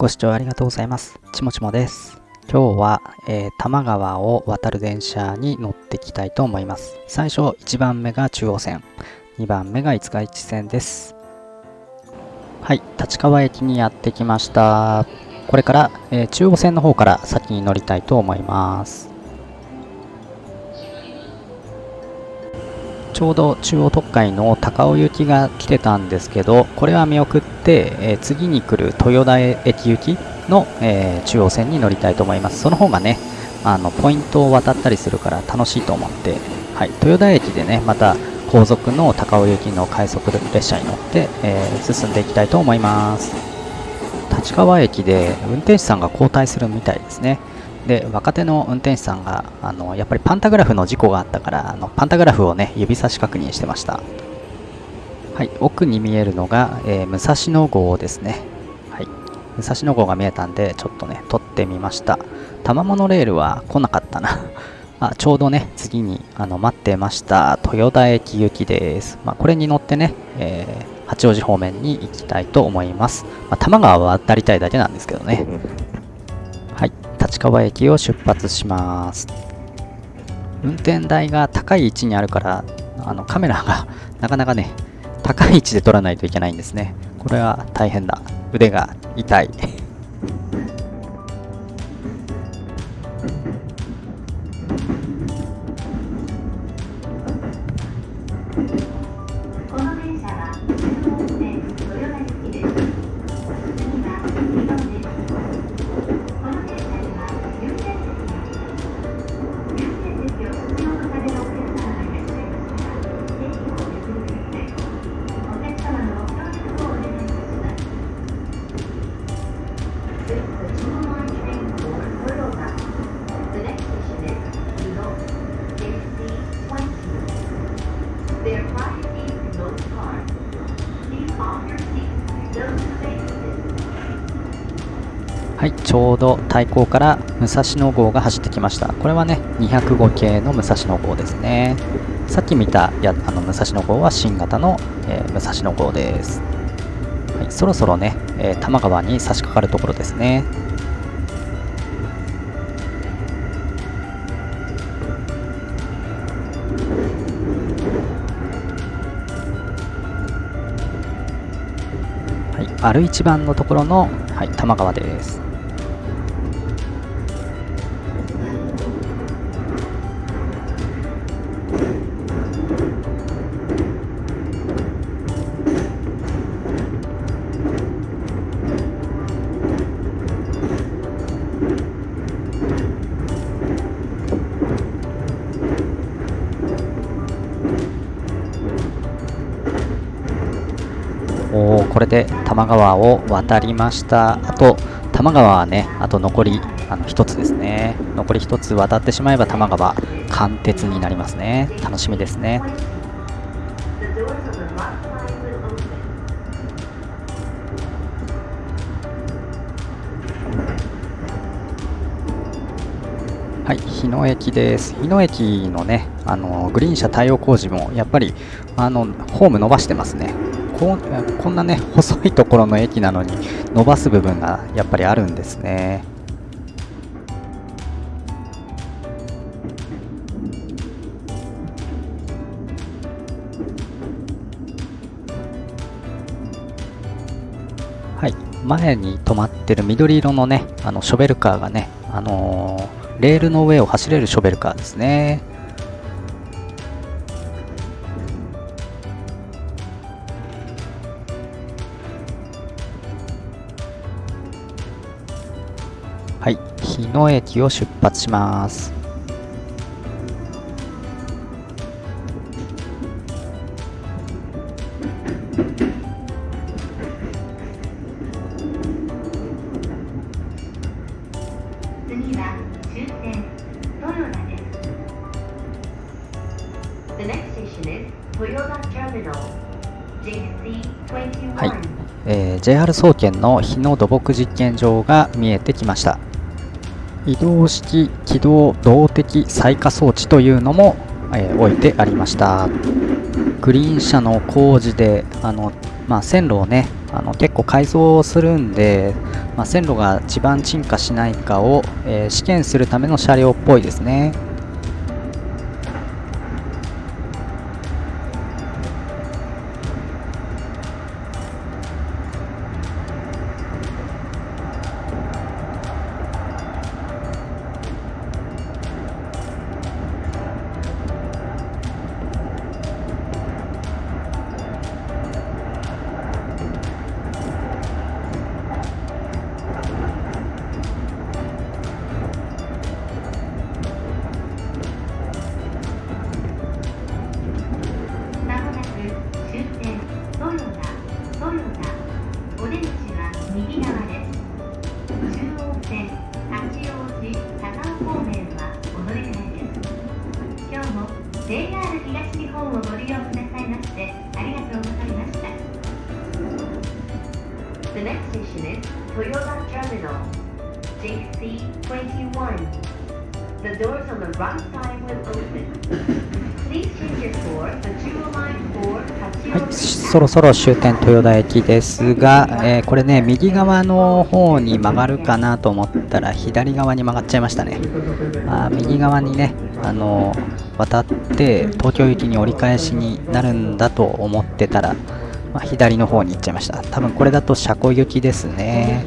ご視聴ありがとうございます。ちもちもです。今日は、えー多摩川を渡る電車に乗っていきたいと思います。最初1番目が中央線、2番目が五日市線です。はい、立川駅にやってきました。これから、えー中央線の方から先に乗りたいと思います。ちょうど中央特快の高尾行きが来てたんですけど、これは見送って、えー次に来る豊田駅行きの、えー中央線に乗りたいと思います。その方がね、あのポイントを渡ったりするから楽しいと思って、はい、豊田駅でね、また後続の高尾行きの快速列車に乗って、えー進んでいきたいと思います。立川駅で運転手さんが交代するみたいですね。で若手の運転手さんがあのやっぱりパンタグラフの事故があったからあのパンタグラフをね指差し確認してました。はい奥に見えるのが、えー武蔵野号ですね。はい武蔵野号が見えたんでちょっとね撮ってみました。多摩モノレールは来なかったな。あちょうどね次にあの待ってました。豊田駅行きです、まあ、これに乗ってね、えー八王子方面に行きたいと思います、まあ、多摩川は渡りたいだけなんですけどね、立川駅を出発します。運転台が高い位置にあるから、あのカメラが なかなかね、高い位置で撮らないといけないんですね。これは大変だ。腕が痛い。対向から武蔵野号が走ってきました。これはね、205系の武蔵野号ですね。さっき見たやあの武蔵野号は新型の、えー武蔵野号です。はい、そろそろね、えー多摩川に差し掛かるところですね。はい、丸一番のところの、はい、多摩川です。川を渡りました。あと多摩川はねあと残りあの1つですね。残り1つ渡ってしまえば多摩川貫徹になりますね。楽しみですね。はい日野駅です。日野駅のねあのグリーン車対応工事もやっぱりあのホーム伸ばしてますね。ここんなね細いところの駅なのに伸ばす部分がやっぱりあるんですねはい、前に止まってる緑色のね、あのショベルカーがね、あのーレールの上を走れるショベルカーですね。野駅を出発します。次は終点豊田です。The next station is Toyota Terminal. JC21. はいえー JR 総研の日野土木実験場が見えてきました移動式起動動的採火装置というのも、えー置いてありましたグリーン車の工事であの、まあ、線路をねあの結構改造するんで、まあ、線路が地盤沈下しないかを、えー試験するための車両っぽいですね。線八王子高尾方面はお乗り換えです今日も JR 東日本をご利用くださいましてありがとうございました The next station is Toyota Terminal JC21 The doors on the right side will open はい、そろそろ終点豊田駅ですが、えーこれね、右側の方に曲がるかなと思ったら、左側に曲がっちゃいましたね。あ右側にね、あのー渡って、東京行きに折り返しになるんだと思ってたら、まあ、左の方に行っちゃいました。多分これだと車庫行きですね。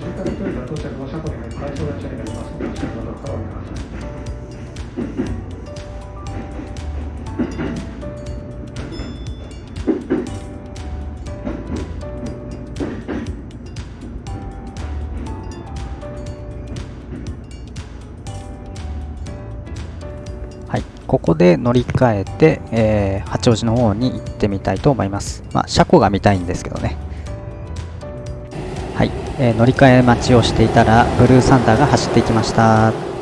で乗り換えて、えー八王子の方に行ってみたいと思います。まあ、車庫が見たいんですけどね。はい、えー乗り換え待ちをしていたら、ブルーサンダーが走っていきました。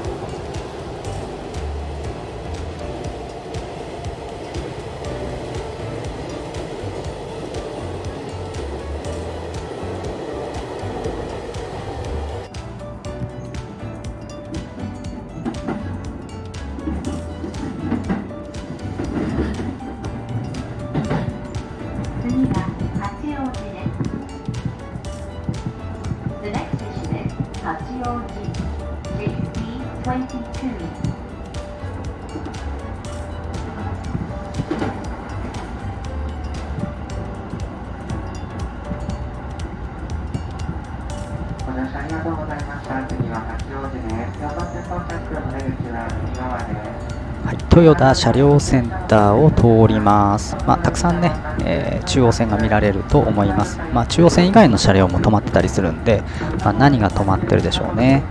豊田車両センターを通ります。まあ、たくさんね、えー中央線が見られると思います。まあ、中央線以外の車両も止まってたりするんで、まあ、何が止まってるでしょうね。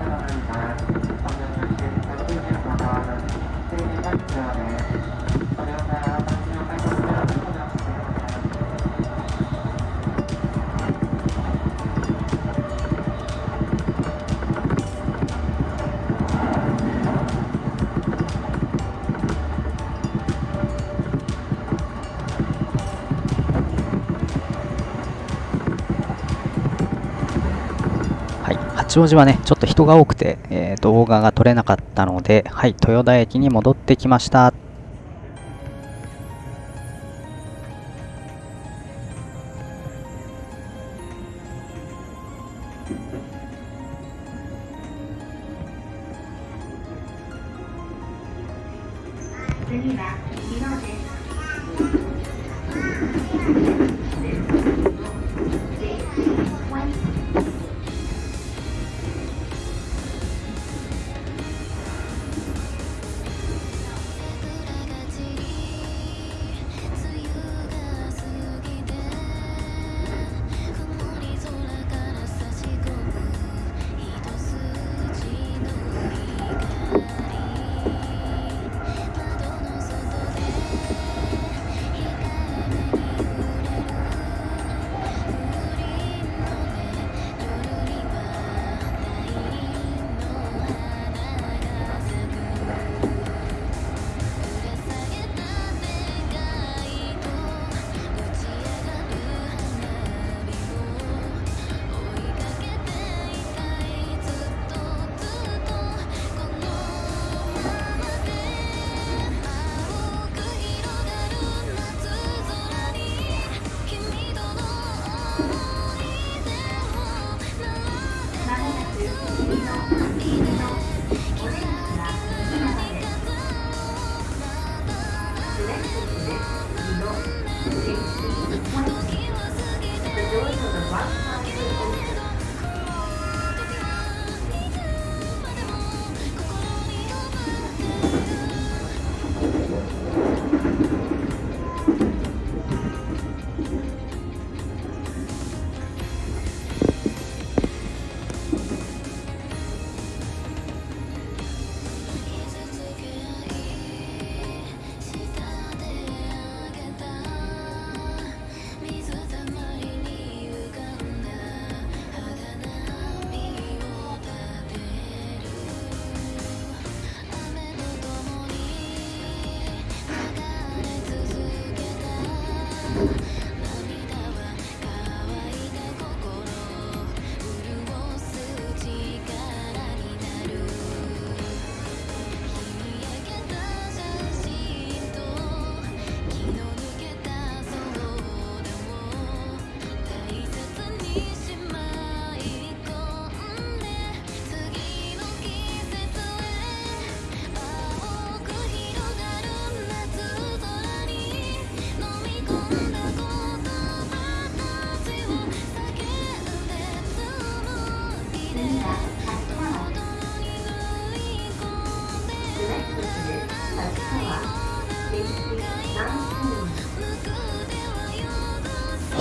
八王子はね、ちょっと人が多くて、えー動画が撮れなかったので、はい、豊田駅に戻ってきました。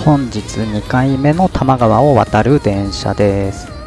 本日2回目の多摩川を渡る電車です。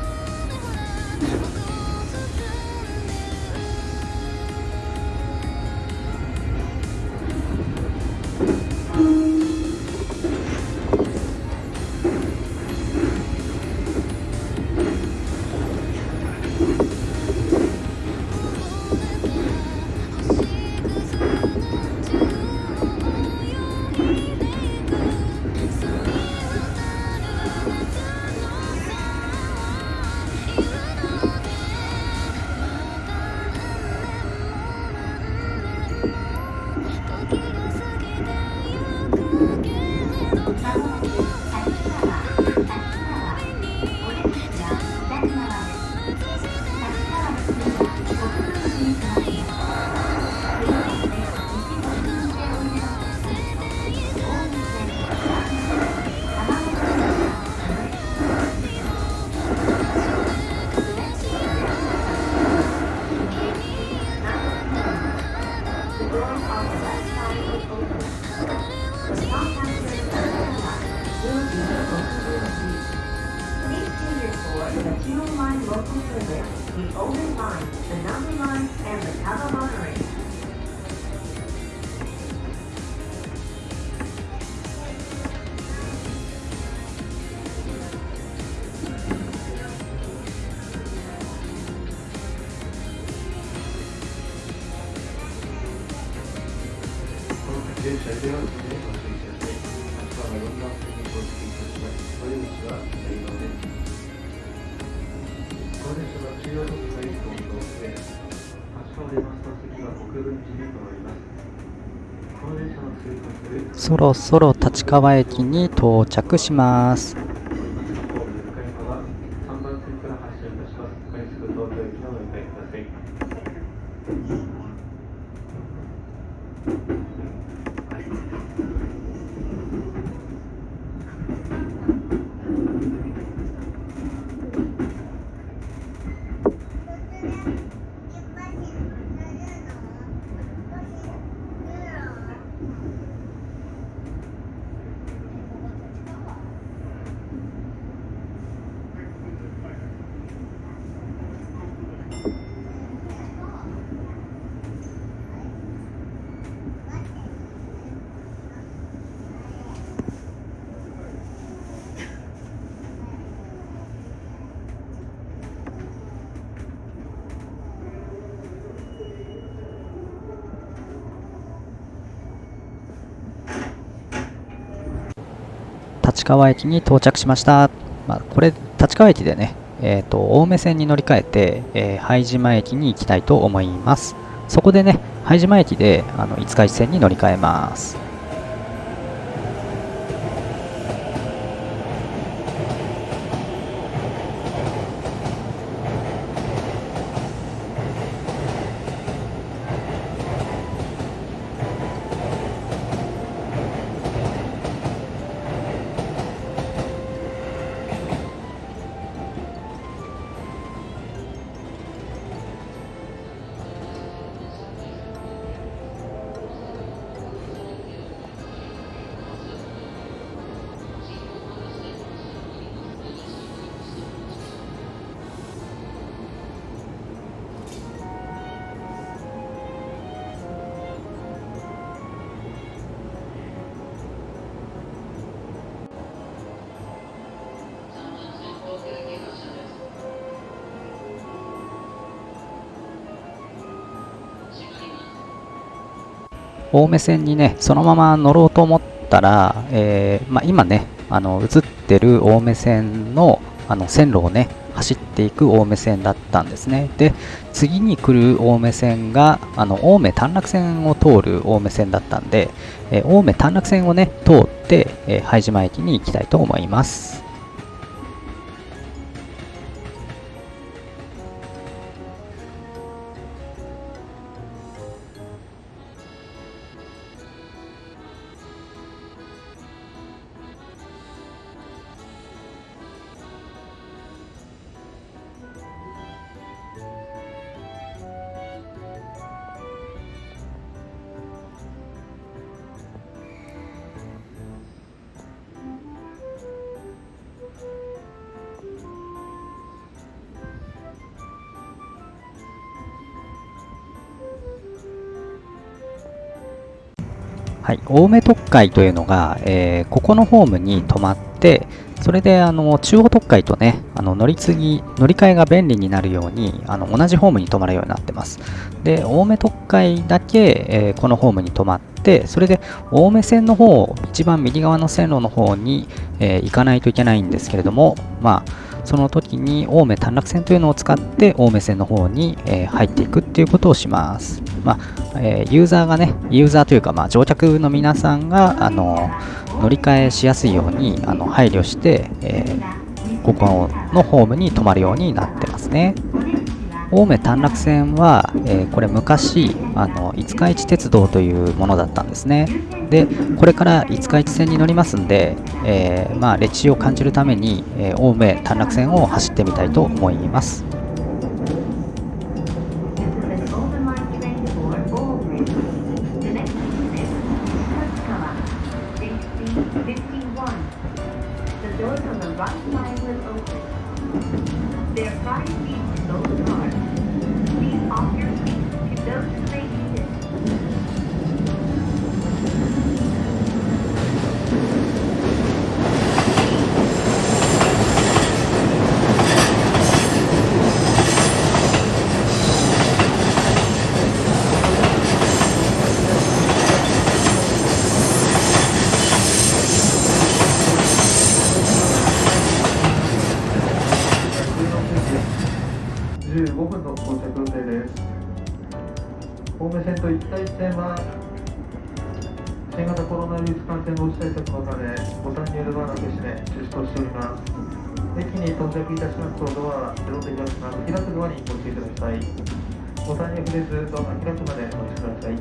そろそろ立川駅に到着しますホーム向かい側3番線から発車いたします。快速東京駅のお迎えください。立川駅に到着しました、まあ、これ立川駅でね、えー、と青梅線に乗り換えて、えー拝島駅に行きたいと思います。そこでね拝島駅であの五日市線に乗り換えます。青梅線にね、そのまま乗ろうと思ったら、えーまあ、今ね、あの映ってる青梅線のあの線路をね、走っていく青梅線だったんですね。で、次に来る青梅線が、あの青梅短絡線を通る青梅線だったんで、えー青梅短絡線をね、通って、え拝島駅に行きたいと思います。い、青梅特快というのが、えーここのホームに止まって、それであの中央特快とね、あの乗り継ぎ、乗り換えが便利になるように、あの同じホームに止まるようになってます。で、青梅特快だけ、えーこのホームに止まって、それで青梅線の方、一番右側の線路の方に、えー行かないといけないんですけれども、まあ、その時に青梅短絡線というのを使って青梅線の方に、えー入っていくっていうことをします。まあえーユーザーがね、ユーザーというか、まあ、乗客の皆さんがあの乗り換えしやすいようにあの配慮して、えーここのホームに止まるようになってますね。青梅短絡線は、えーこれ昔あの五日市鉄道というものだったんですね。でこれから五日市線に乗りますんで、えーまあ、歴史を感じるために、え青梅短絡線を走ってみたいと思います。15分の到着予定です。青梅線と一体線は新型コロナウイルス感染防止対策のため、ボタンによるドアの消しで中止としております。駅に到着いたしますとドアは自動で開きます。開くドアにご注意ください。ボタンに触れずドアが開くまでお待ちください。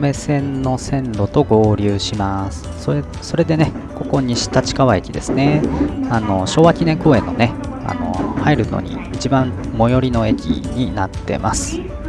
目、線の線路と合流します。それそれでね、ここ西立川駅ですね。あの昭和記念公園のね、あの入るのに一番最寄りの駅になってます。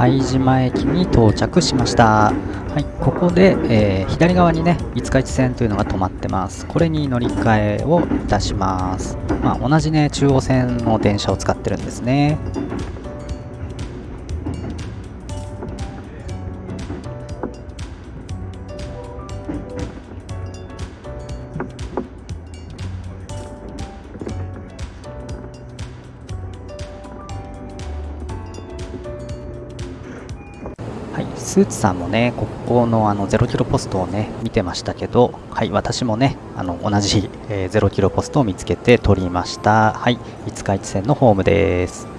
拝島駅に到着しました。はいここで、えー左側にね五日市線というのが止まってます。これに乗り換えをいたします。まあ同じね中央線の電車を使ってるんですね。スーツさんもね、ここのあの0キロポストをね、見てましたけど、はい、私もね、あの同じ、えー0キロポストを見つけて取りました。はい、五日市線のホームです。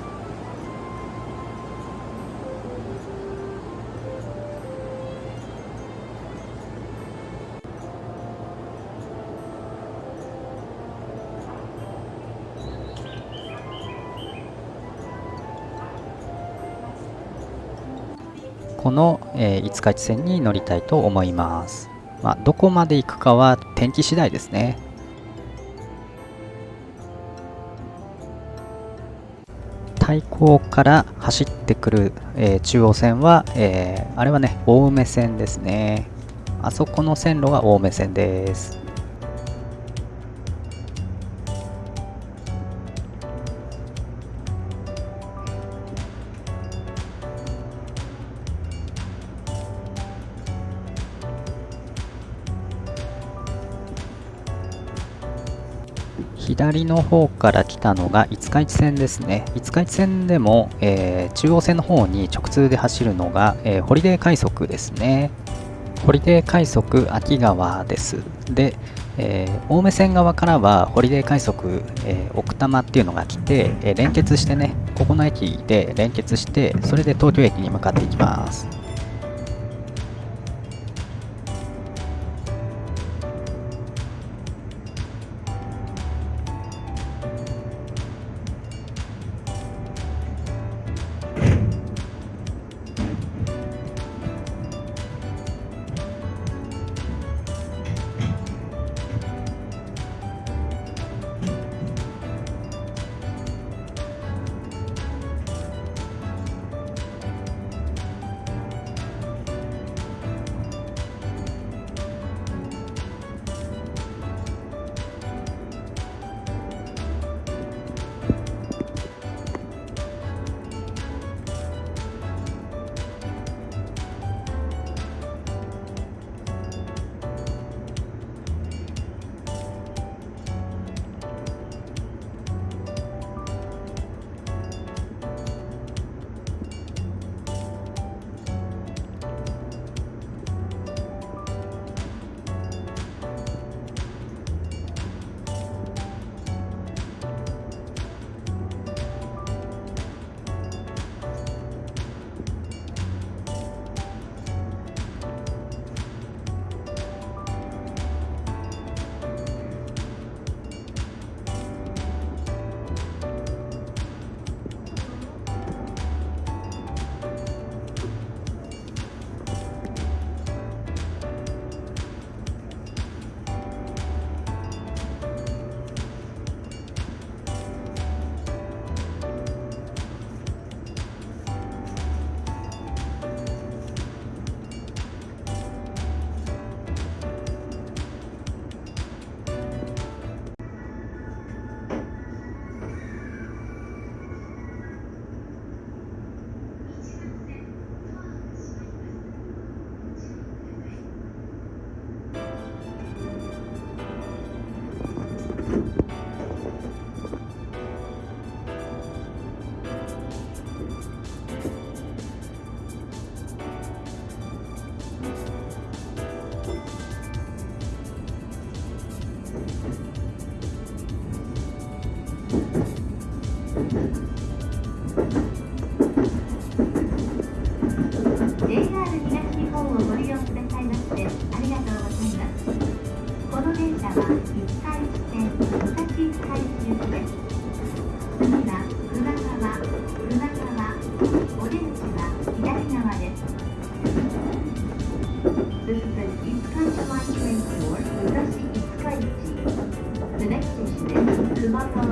えー五日市線に乗りたいと思います。まあ、どこまで行くかは天気次第ですね。対向から走ってくる、えー中央線は、えーあれはね、青梅線ですね。あそこの線路が青梅線です。左の方から来たのが五日市線ですね。五日市線でも、えー中央線の方に直通で走るのが、えーホリデー快速ですね。ホリデー快速秋川です。で、えー青梅線側からはホリデー快速、えー奥多摩っていうのが来て、え連結してね、ここの駅で連結して、それで東京駅に向かっていきます。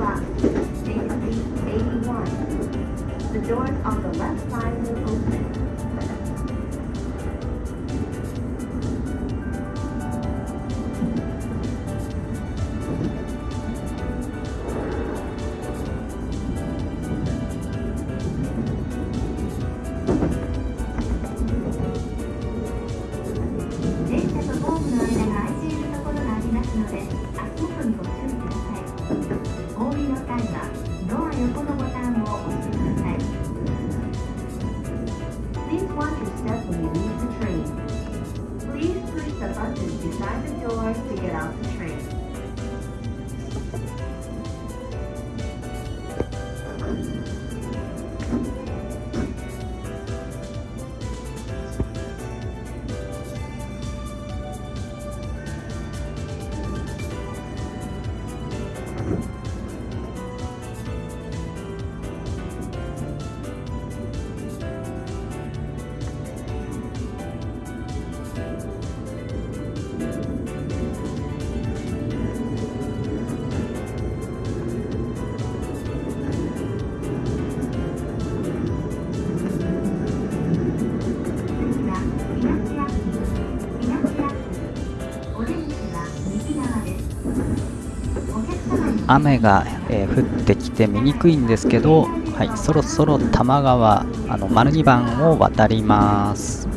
Station 81. The doors on the 雨が、えー降ってきて見にくいんですけど、はい、そろそろ多摩川あの丸2番を渡ります。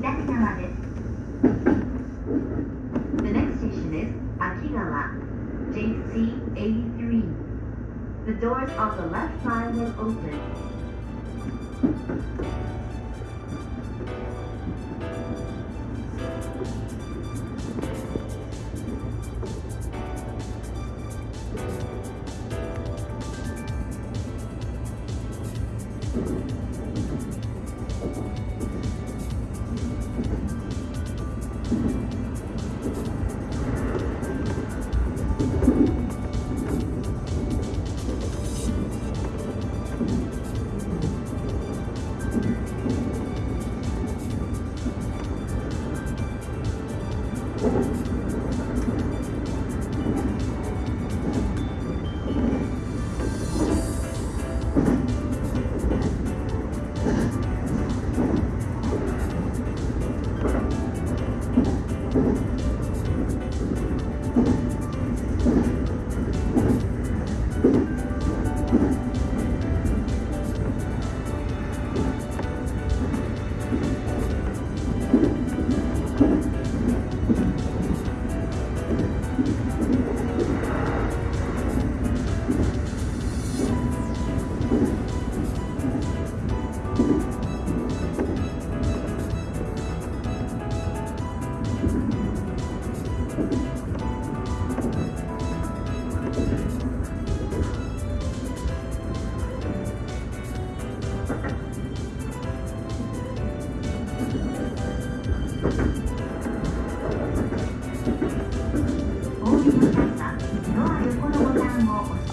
左側です The next station is 秋川 JC83 The doors on the left side will openお降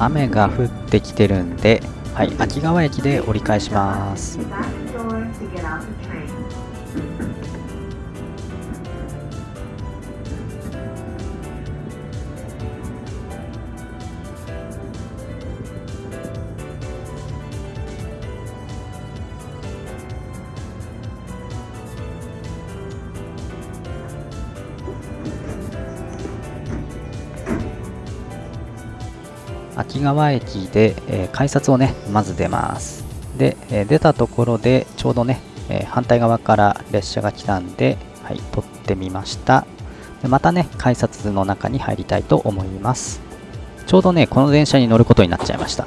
雨が降ってきてるんで、はい、秋川駅で折り返します。秋川駅で、えー改札をねまず出ます。で、えー出たところでちょうどね、えー反対側から列車が来たんで、はい、撮ってみました。でまたね改札の中に入りたいと思います。ちょうどねこの電車に乗ることになっちゃいました。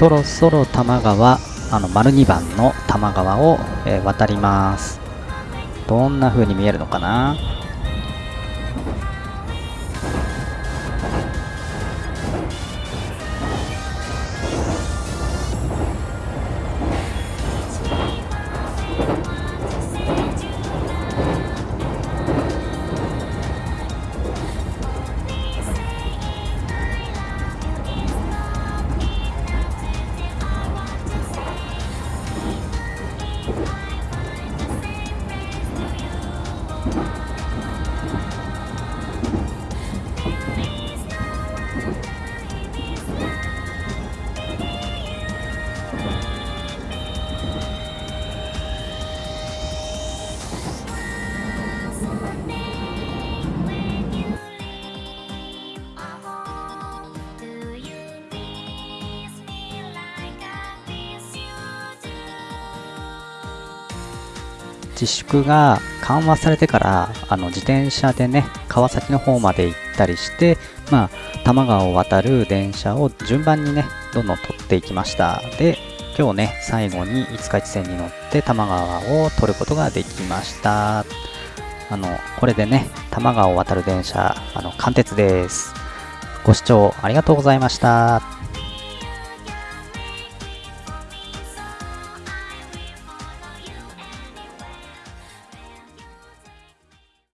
そろそろ多摩川あの丸2番の多摩川を、えー渡ります。どんな風に見えるのかな？自粛が緩和されてからあの自転車でね川崎の方まで行ったりしてまあ多摩川を渡る電車を順番にねどんどん取っていきました。で今日ね最後に五日市線に乗って多摩川を取ることができました。あのこれでね多摩川を渡る電車あの貫徹です。ご視聴ありがとうございました。